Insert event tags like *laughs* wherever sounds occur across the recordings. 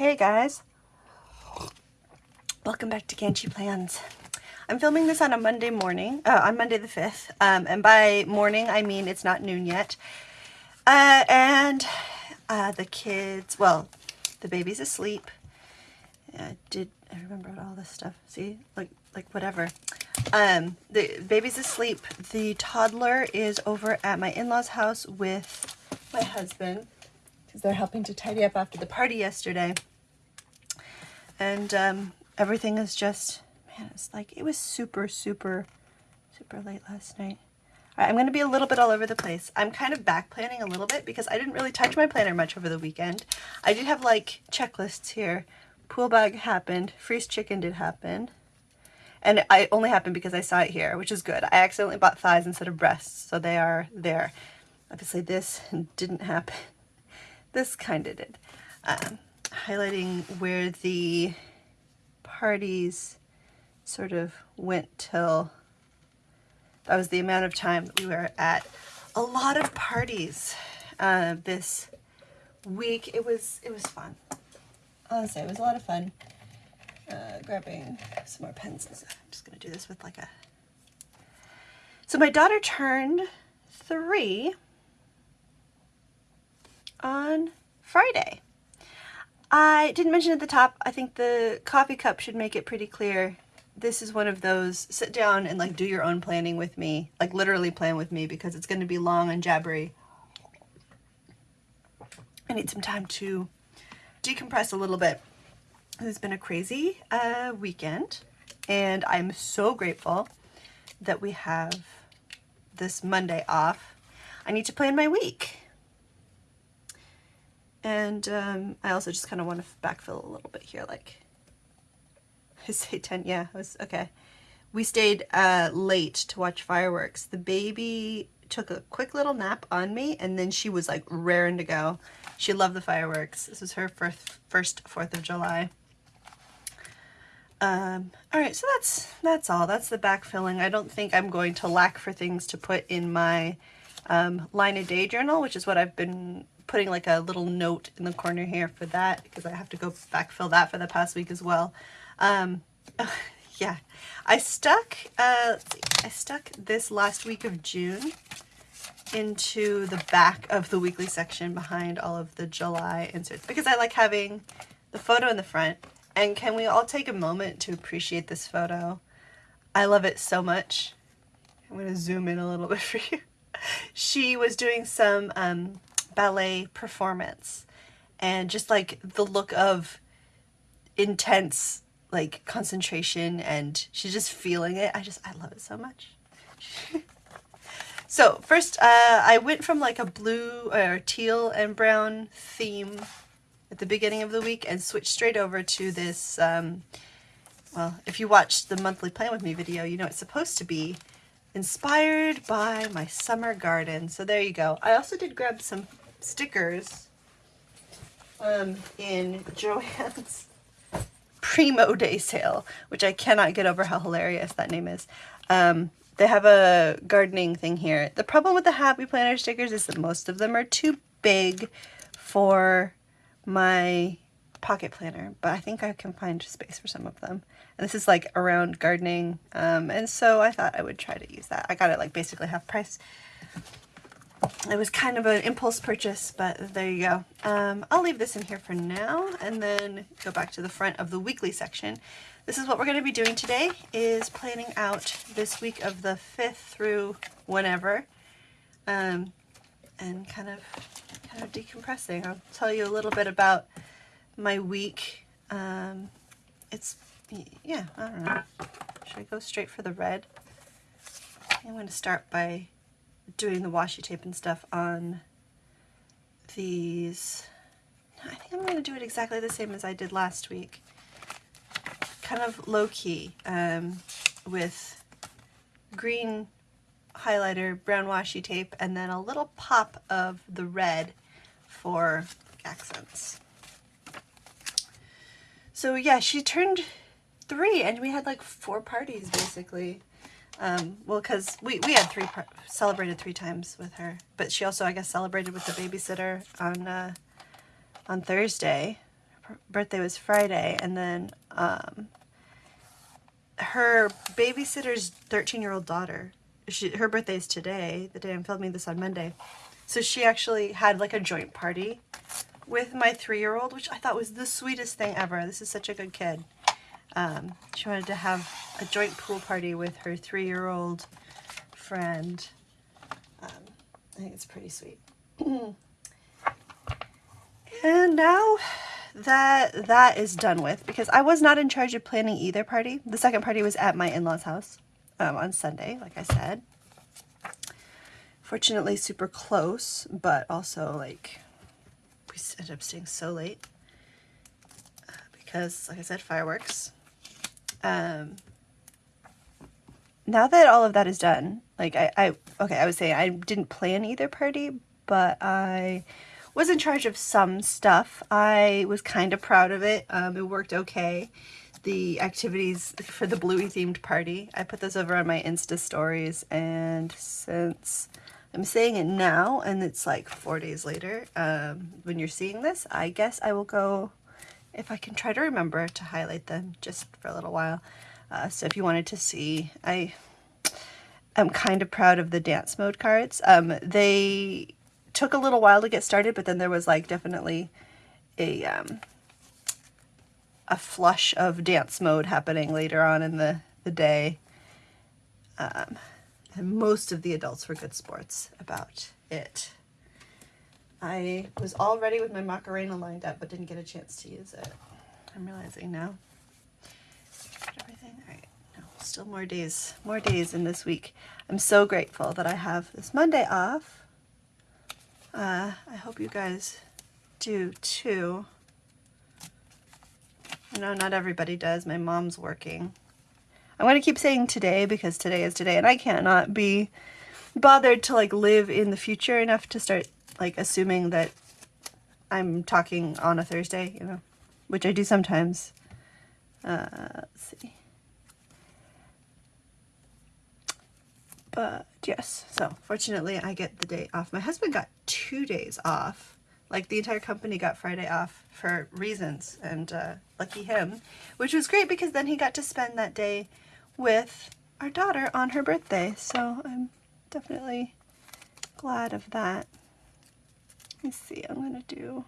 Hey guys. Welcome back to Ganchi Plans. I'm filming this on a Monday morning, uh, on Monday the 5th, um, and by morning I mean it's not noon yet. Uh, and uh, the kids, well, the baby's asleep. I did, I remember all this stuff, see, like, like whatever. Um, the baby's asleep. The toddler is over at my in-laws house with my husband because they're helping to tidy up after the party yesterday and um, everything is just, man, it's like, it was super, super, super late last night. All right, I'm going to be a little bit all over the place. I'm kind of back planning a little bit because I didn't really touch my planner much over the weekend. I did have like checklists here. Pool bag happened. Freeze chicken did happen. And it only happened because I saw it here, which is good. I accidentally bought thighs instead of breasts, so they are there. Obviously this didn't happen. *laughs* This kind of did. Um, highlighting where the parties sort of went till that was the amount of time that we were at a lot of parties uh, this week. It was it was fun. Honestly, it was a lot of fun. Uh, grabbing some more pens. I'm just gonna do this with like a. So my daughter turned three on Friday. I didn't mention at the top, I think the coffee cup should make it pretty clear. This is one of those, sit down and like do your own planning with me, like literally plan with me because it's going to be long and jabbery. I need some time to decompress a little bit. It's been a crazy uh, weekend and I'm so grateful that we have this Monday off. I need to plan my week. And um, I also just kind of want to backfill a little bit here, like, *laughs* I say 10, yeah, it was, okay. We stayed uh, late to watch fireworks. The baby took a quick little nap on me, and then she was, like, raring to go. She loved the fireworks. This was her first, first 4th of July. Um, all right, so that's that's all. That's the backfilling. I don't think I'm going to lack for things to put in my um, line a day journal, which is what I've been putting like a little note in the corner here for that because I have to go backfill that for the past week as well. Um, *laughs* yeah, I stuck, uh, I stuck this last week of June into the back of the weekly section behind all of the July inserts because I like having the photo in the front. And can we all take a moment to appreciate this photo? I love it so much. I'm going to zoom in a little *laughs* bit for you. She was doing some um, ballet performance and just like the look of intense like concentration and she's just feeling it. I just, I love it so much. *laughs* so first uh, I went from like a blue or teal and brown theme at the beginning of the week and switched straight over to this, um, well, if you watched the monthly plan with me video, you know it's supposed to be inspired by my summer garden. So there you go. I also did grab some stickers um, in Joann's *laughs* Primo Day sale, which I cannot get over how hilarious that name is. Um, they have a gardening thing here. The problem with the Happy Planner stickers is that most of them are too big for my pocket planner, but I think I can find space for some of them. And this is like around gardening, um, and so I thought I would try to use that. I got it like basically half price it was kind of an impulse purchase, but there you go. Um, I'll leave this in here for now and then go back to the front of the weekly section. This is what we're going to be doing today, is planning out this week of the 5th through whenever, um, and kind of, kind of decompressing. I'll tell you a little bit about my week. Um, it's, yeah, I don't know. Should I go straight for the red? I'm going to start by doing the washi tape and stuff on these. I think I'm going to do it exactly the same as I did last week. Kind of low-key um, with green highlighter, brown washi tape, and then a little pop of the red for accents. So yeah, she turned three and we had like four parties basically. Um, well, because we, we had three, celebrated three times with her, but she also, I guess, celebrated with the babysitter on, uh, on Thursday, birthday was Friday, and then um, her babysitter's 13 year old daughter, she, her birthday is today, the day I'm filming this on Monday. So she actually had like a joint party with my three year old, which I thought was the sweetest thing ever. This is such a good kid. Um, she wanted to have a joint pool party with her three year old friend. Um, I think it's pretty sweet. *clears throat* and now that that is done with because I was not in charge of planning either party. The second party was at my in-laws house um, on Sunday, like I said. Fortunately, super close, but also like we ended up staying so late uh, because, like I said, fireworks. Um, now that all of that is done, like I, I okay, I was saying I didn't plan either party, but I was in charge of some stuff. I was kind of proud of it. Um, it worked okay. The activities for the Bluey themed party, I put those over on my Insta stories and since I'm saying it now and it's like four days later um, when you're seeing this, I guess I will go, if I can try to remember to highlight them just for a little while. Uh, so if you wanted to see, I am kind of proud of the dance mode cards. Um, they took a little while to get started, but then there was like definitely a um, a flush of dance mode happening later on in the, the day. Um, and most of the adults were good sports about it. I was all ready with my Macarena lined up, but didn't get a chance to use it. I'm realizing now. Everything? All right. No, still more days, more days in this week. I'm so grateful that I have this Monday off uh, I hope you guys do too. I know not everybody does. My mom's working. I'm going to keep saying today because today is today and I cannot be bothered to like live in the future enough to start like assuming that I'm talking on a Thursday, you know, which I do sometimes. Uh, let's see. But yes, so fortunately I get the day off. My husband got two days off. Like the entire company got Friday off for reasons and uh, lucky him, which was great because then he got to spend that day with our daughter on her birthday. So I'm definitely glad of that. Let me see, I'm going to do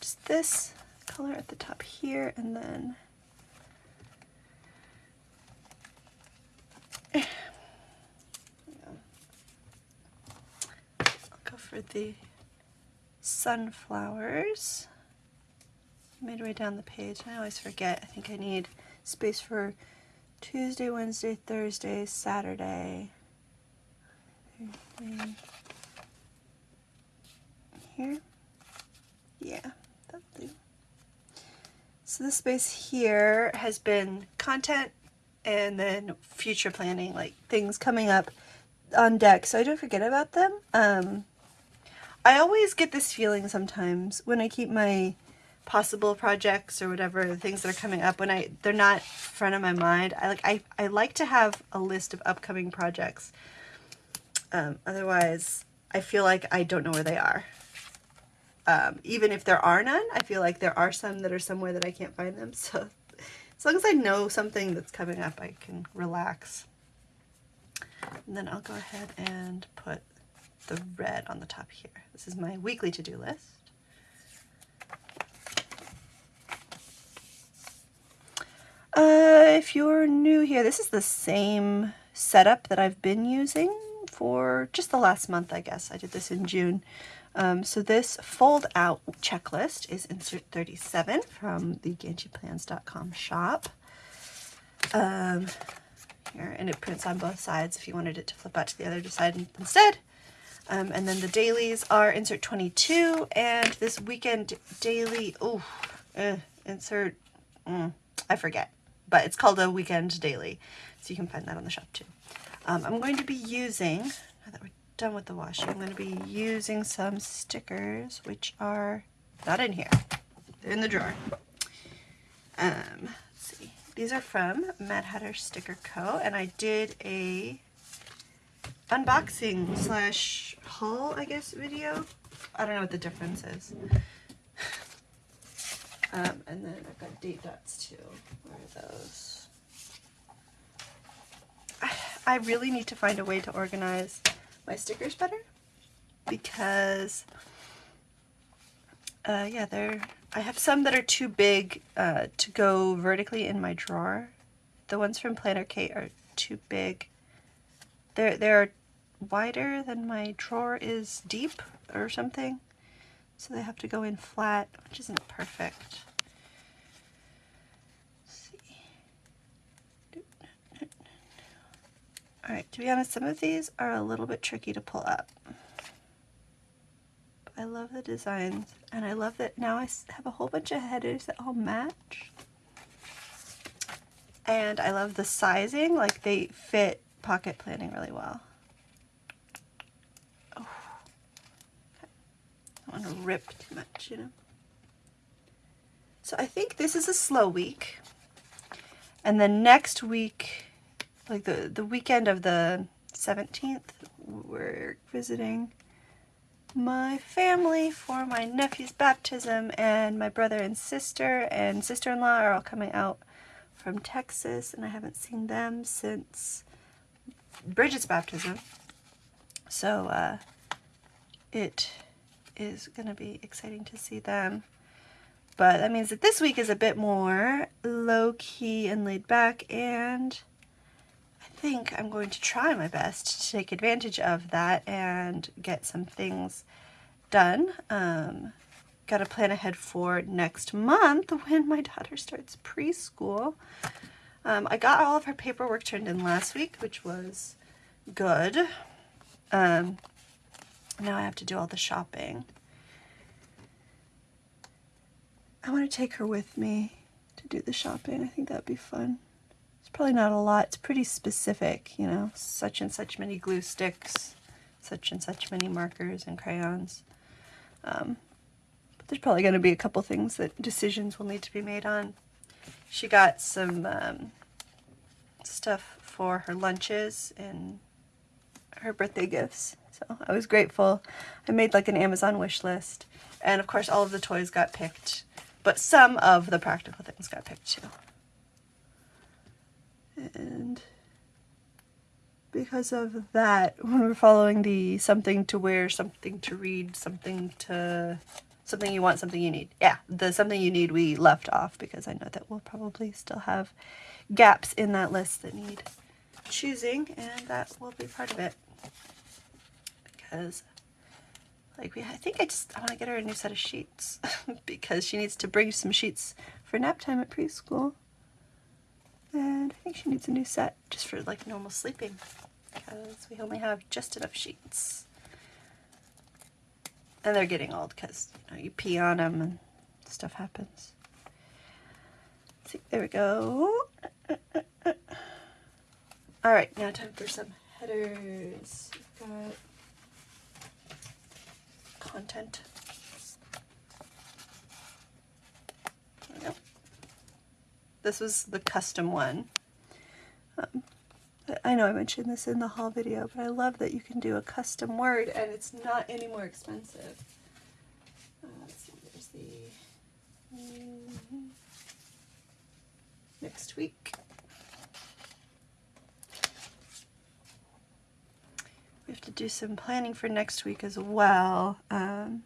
just this color at the top here and then. I'll go for the sunflowers. Midway down the page, I always forget. I think I need space for Tuesday, Wednesday, Thursday, Saturday. Here? Yeah, that'll So this space here has been content and then future planning, like things coming up on deck so I don't forget about them. Um, I always get this feeling sometimes when I keep my possible projects or whatever the things that are coming up when I they're not front of my mind. I like I, I like to have a list of upcoming projects. Um, otherwise, I feel like I don't know where they are. Um, even if there are none, I feel like there are some that are somewhere that I can't find them. *laughs* So as long as I know something that's coming up, I can relax. And then I'll go ahead and put the red on the top here. This is my weekly to-do list. Uh, if you're new here, this is the same setup that I've been using for just the last month, I guess. I did this in June. Um, so this fold out checklist is insert 37 from the GanjiPlans.com shop. Um, here, and it prints on both sides if you wanted it to flip out to the other side instead. Um, and then the dailies are insert 22 and this weekend daily, oh, insert, mm, I forget, but it's called a weekend daily. So you can find that on the shop too. Um, I'm going to be using, now that we're done with the washing, I'm going to be using some stickers, which are not in here. They're in the drawer. Um, let's see. These are from Mad Hatter Sticker Co. And I did a unboxing slash haul, I guess, video. I don't know what the difference is. *sighs* Um, and then I've got date dots too. Where are those? *sighs* I really need to find a way to organize my stickers better because uh, yeah, they're I have some that are too big uh, to go vertically in my drawer. The ones from Planner Kate are too big. They're, they're wider than my drawer is deep or something. So they have to go in flat, which isn't perfect. Alright, to be honest, some of these are a little bit tricky to pull up. I love the designs and I love that now I have a whole bunch of headers that all match. And I love the sizing, like they fit pocket planning really well. Oh. I don't want to rip too much, you know. So I think this is a slow week. And then next week, like the, the weekend of the 17th, we're visiting my family for my nephew's baptism and my brother and sister and sister-in-law are all coming out from Texas and I haven't seen them since Bridget's baptism. So uh, it is going to be exciting to see them. But that means that this week is a bit more low-key and laid back and think I'm going to try my best to take advantage of that and get some things done. Um, got to plan ahead for next month *laughs* when my daughter starts preschool. Um, I got all of her paperwork turned in last week, which was good. Um, now I have to do all the shopping. I want to take her with me to do the shopping. I think that'd be fun probably not a lot. It's pretty specific, you know, such and such many glue sticks, such and such many markers and crayons. Um, but there's probably going to be a couple things that decisions will need to be made on. She got some um, stuff for her lunches and her birthday gifts. So I was grateful. I made like an Amazon wish list. And of course all of the toys got picked, but some of the practical things got picked too and because of that, *laughs* when we're following the something to wear, something to read, something to something you want, something you need. Yeah, the something you need we left off because I know that we'll probably still have gaps in that list that need choosing and that will be part of it. Because like we I think I just I want to get her a new set of sheets *laughs* because she needs to bring some sheets for nap time at preschool. And I think she needs a new set just for like normal sleeping because we only have just enough sheets. And they're getting old because you know you pee on them and stuff happens. See, there we go. All right, now time for some headers. We've got content. This was the custom one. Um, I know I mentioned this in the haul video, but I love that you can do a custom word and it's not any more expensive. Uh, let's see, there's the mm, next week. We have to do some planning for next week as well. Um,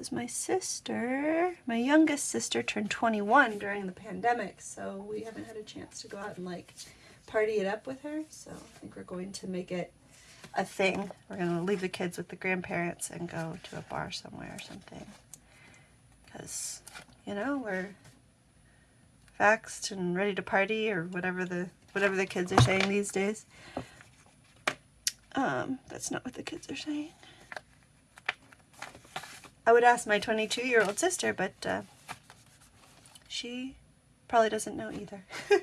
because my sister, my youngest sister turned 21 during the pandemic, so we haven't had a chance to go out and like party it up with her. So I think we're going to make it a thing. We're going to leave the kids with the grandparents and go to a bar somewhere or something. Because, you know, we're vaxxed and ready to party or whatever the whatever the kids are saying these days. Um, that's not what the kids are saying. I would ask my 22 year old sister, but uh, she probably doesn't know either. *laughs*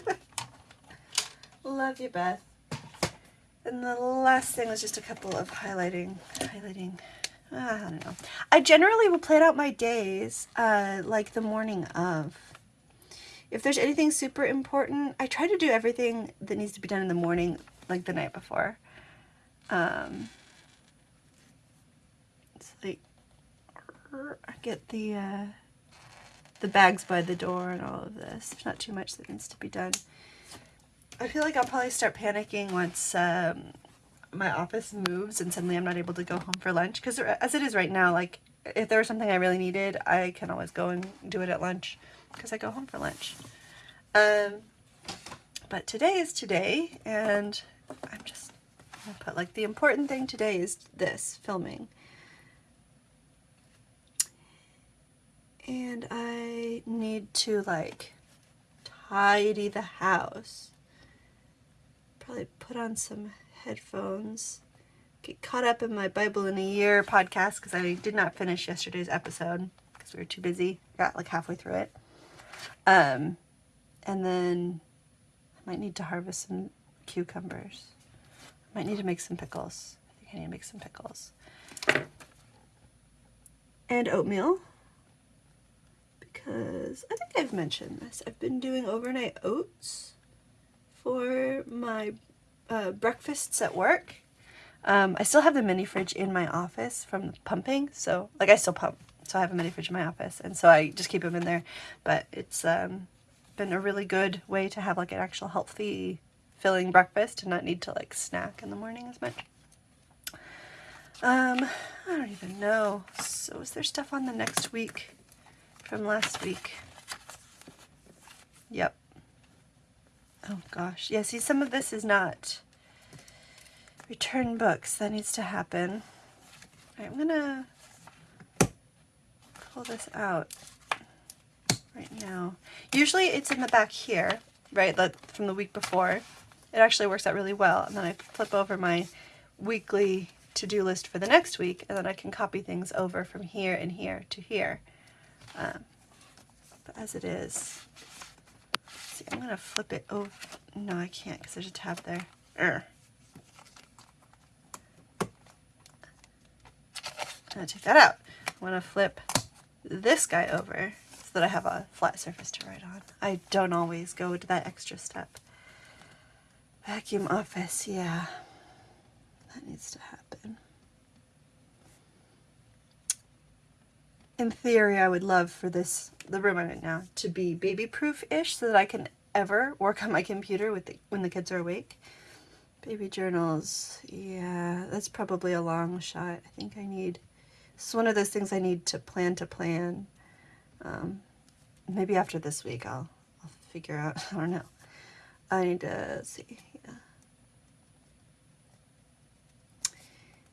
Love you, Beth. And the last thing was just a couple of highlighting, highlighting, uh, I don't know. I generally will plan out my days uh, like the morning of. If there's anything super important, I try to do everything that needs to be done in the morning, like the night before. Um, it's like I get the uh, the bags by the door and all of this. There's not too much that needs to be done. I feel like I'll probably start panicking once um, my office moves and suddenly I'm not able to go home for lunch. Because as it is right now, like if there was something I really needed, I can always go and do it at lunch because I go home for lunch. Um, but today is today, and I'm just gonna put like the important thing today is this filming. And I need to like tidy the house. Probably put on some headphones. Get caught up in my Bible in a Year podcast because I did not finish yesterday's episode because we were too busy. Got like halfway through it. Um, and then I might need to harvest some cucumbers. I might need to make some pickles. I think I need to make some pickles. And oatmeal. Because I think I've mentioned this. I've been doing overnight oats for my uh, breakfasts at work. Um, I still have the mini fridge in my office from the pumping, so like I still pump, so I have a mini fridge in my office, and so I just keep them in there. But it's um, been a really good way to have like an actual healthy, filling breakfast and not need to like snack in the morning as much. Um, I don't even know. So is there stuff on the next week from last week? Yep. Oh gosh. Yeah, see some of this is not return books. That needs to happen. I'm gonna pull this out right now. Usually it's in the back here, right, from the week before. It actually works out really well. And then I flip over my weekly to-do list for the next week, and then I can copy things over from here and here to here. Um, but as it is, see, I'm going to flip it over. No, I can't because there's a tab there. Urgh. I'm going to take that out. I want to flip this guy over so that I have a flat surface to write on. I don't always go to that extra step. Vacuum office, yeah. That needs to happen. In theory, I would love for this, the room I'm in now, to be baby-proof-ish so that I can ever work on my computer with the, when the kids are awake. Baby journals, yeah, that's probably a long shot. I think I need, it's one of those things I need to plan to plan. Um, maybe after this week I'll, I'll figure out, *laughs* I don't know. I need to see, yeah.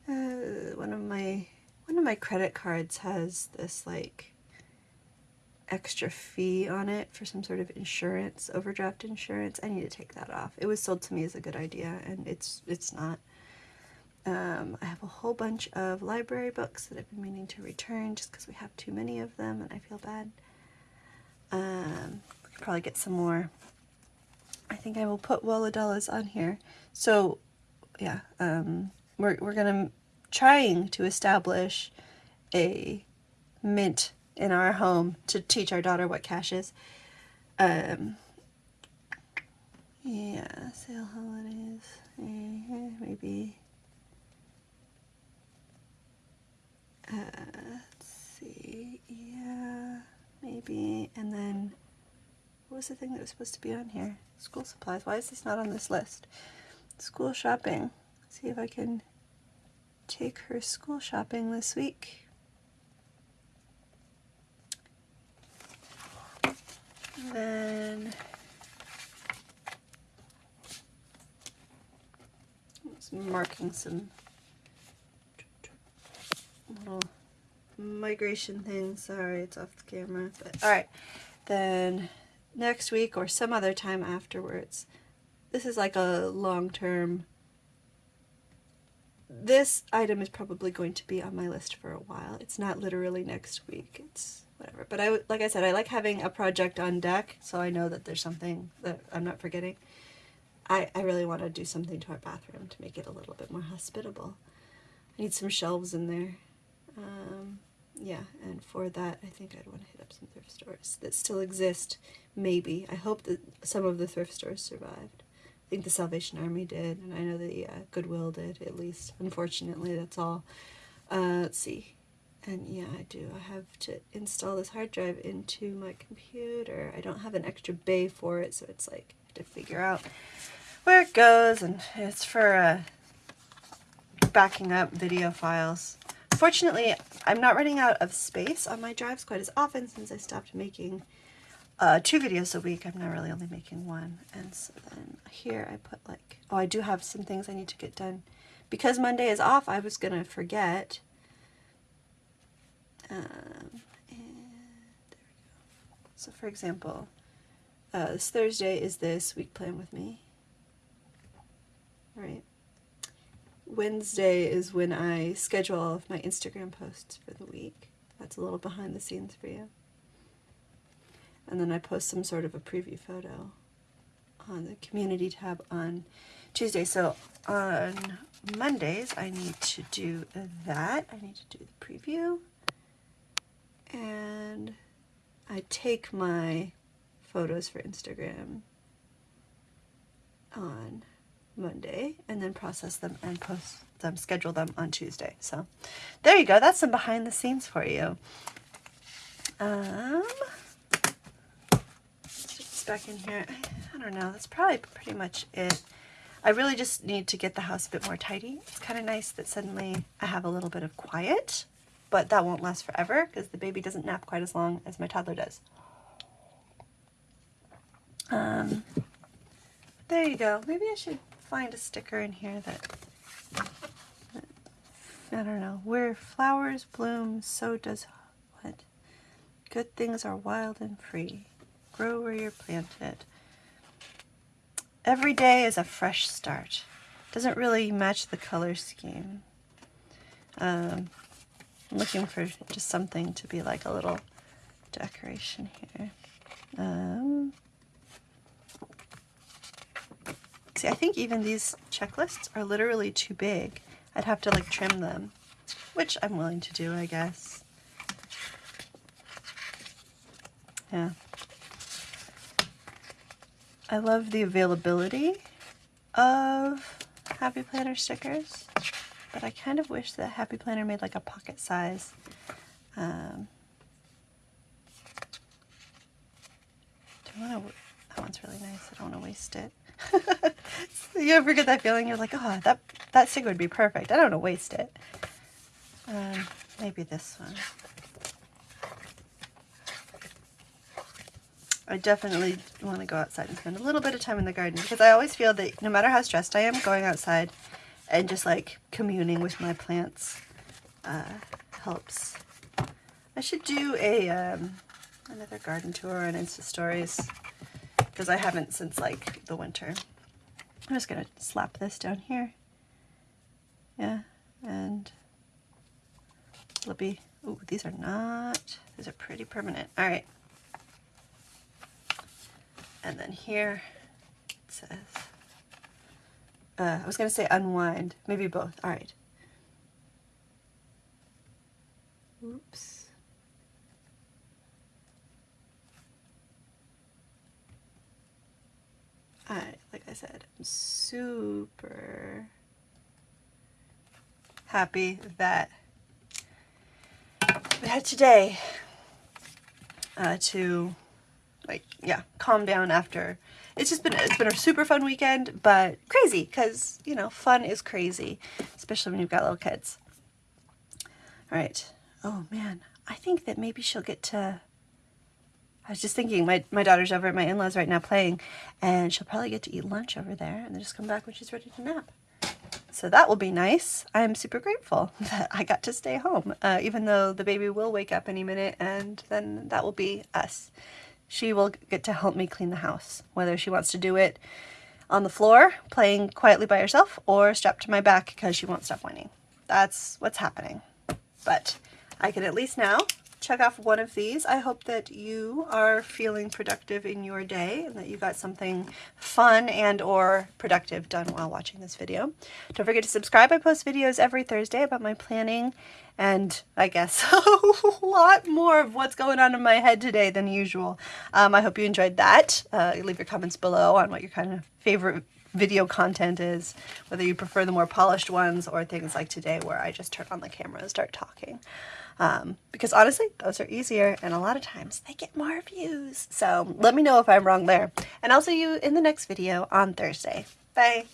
Uh, one of my one of my credit cards has this like extra fee on it for some sort of insurance, overdraft insurance. I need to take that off. It was sold to me as a good idea and it's it's not. Um, I have a whole bunch of library books that I've been meaning to return just because we have too many of them and I feel bad. Um, could probably get some more. I think I will put Woladellas on here. So, yeah, um, we're, we're going to, trying to establish a mint in our home to teach our daughter what cash is. Um, yeah, sale holidays, uh, maybe. Uh, let's see, yeah maybe, and then what was the thing that was supposed to be on here? School supplies. Why is this not on this list? School shopping. See if I can take her school shopping this week. then marking some little migration thing. Sorry, it's off the camera. But all right, then next week or some other time afterwards. This is like a long-term. This item is probably going to be on my list for a while. It's not literally next week. It's whatever. But I, like I said, I like having a project on deck so I know that there's something that I'm not forgetting. I, I really want to do something to our bathroom to make it a little bit more hospitable. I need some shelves in there. Um, yeah, and for that, I think I'd want to hit up some thrift stores that still exist, maybe. I hope that some of the thrift stores survived. I think the Salvation Army did, and I know the uh, Goodwill did, at least. Unfortunately, that's all. Uh, let's see. And yeah, I do. I have to install this hard drive into my computer. I don't have an extra bay for it, so it's like to figure out where it goes, and it's for uh, backing up video files. Fortunately, I'm not running out of space on my drives quite as often since I stopped making uh, two videos a week. I'm not really only making one. And so then here I put like, oh, I do have some things I need to get done. Because Monday is off, I was going to forget. Um, and there we go. So for example, uh, this Thursday is this week plan with me. Right. Wednesday is when I schedule all of my Instagram posts for the week. That's a little behind the scenes for you. And then I post some sort of a preview photo on the community tab on Tuesday. So on Mondays, I need to do that. I need to do the preview. And I take my photos for Instagram on Monday and then process them and post them, schedule them on Tuesday. So there you go. That's some behind the scenes for you. Um, back in here. I, I don't know. That's probably pretty much it. I really just need to get the house a bit more tidy. It's kind of nice that suddenly I have a little bit of quiet, but that won't last forever because the baby doesn't nap quite as long as my toddler does. Um, there you go. Maybe I should find a sticker in here that, that I don't know. Where flowers bloom, so does what? Good things are wild and free. Grow where you're planted. Every day is a fresh start. Doesn't really match the color scheme. Um, I'm looking for just something to be like a little decoration here. Um, See, I think even these checklists are literally too big. I'd have to like trim them, which I'm willing to do, I guess. Yeah. I love the availability of Happy Planner stickers, but I kind of wish that Happy Planner made like a pocket size. Um, that one's really nice. I don't want to waste it. *laughs* you ever get that feeling? You're like, oh, that, that sticker would be perfect. I don't want to waste it. Um, maybe this one. I definitely want to go outside and spend a little bit of time in the garden because I always feel that no matter how stressed I am, going outside and just like communing with my plants uh, helps. I should do a um, another garden tour on Insta Stories because I haven't since like the winter. I'm just gonna slap this down here. Yeah, and Libby. Ooh, these are not, these are pretty permanent. All right. And then here it says, uh, I was gonna say unwind, maybe both. All right. Oops. I, like I said, I'm super happy that we had today uh, to like yeah calm down after it's just been it's been a super fun weekend but crazy because you know fun is crazy especially when you've got little kids all right oh man I think that maybe she'll get to I was just thinking, my, my daughter's over at my in-laws right now playing, and she'll probably get to eat lunch over there and then just come back when she's ready to nap. So that will be nice. I'm super grateful *laughs* that I got to stay home, uh, even though the baby will wake up any minute, and then that will be us. She will get to help me clean the house, whether she wants to do it on the floor, playing quietly by herself, or strapped to my back because she won't stop whining. That's what's happening. But I can at least now check off one of these. I hope that you are feeling productive in your day and that you got something fun and or productive done while watching this video. Don't forget to subscribe. I post videos every Thursday about my planning and I guess *laughs* a lot more of what's going on in my head today than usual. Um, I hope you enjoyed that. Uh, leave your comments below on what your kind of favorite video content is, whether you prefer the more polished ones or things like today where I just turn on the camera and start talking. Um, because honestly, those are easier and a lot of times they get more views. So let me know if I'm wrong there. And I'll see you in the next video on Thursday. Bye.